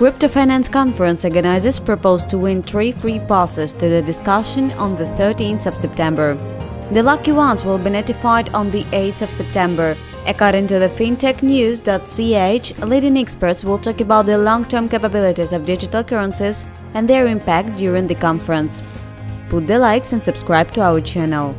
Crypto Finance Conference organizers propose to win three free passes to the discussion on the 13th of September. The lucky ones will be notified on the 8th of September. According to the fintechnews.ch, leading experts will talk about the long-term capabilities of digital currencies and their impact during the conference. Put the likes and subscribe to our channel.